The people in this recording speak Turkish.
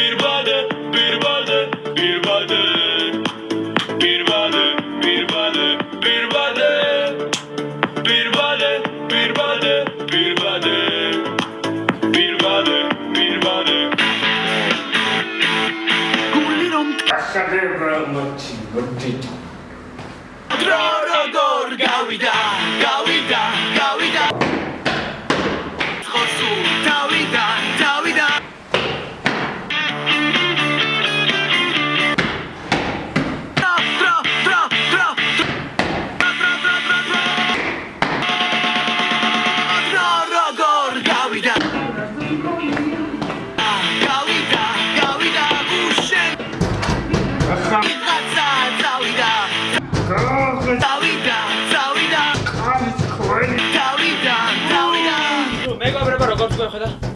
bir balık, bir balık, bir balık. Bir balık, bir balık, bir balık. Bir balık, bir balık, bir balık. Bir balık, bir balık. Culeron. Carrera machi, gordito. Troro gor gavida, gavida. დავიდა, დავიდა. არის ხველი. დავიდა, დავიდა. მეგობრებო, როგორ გიყვება?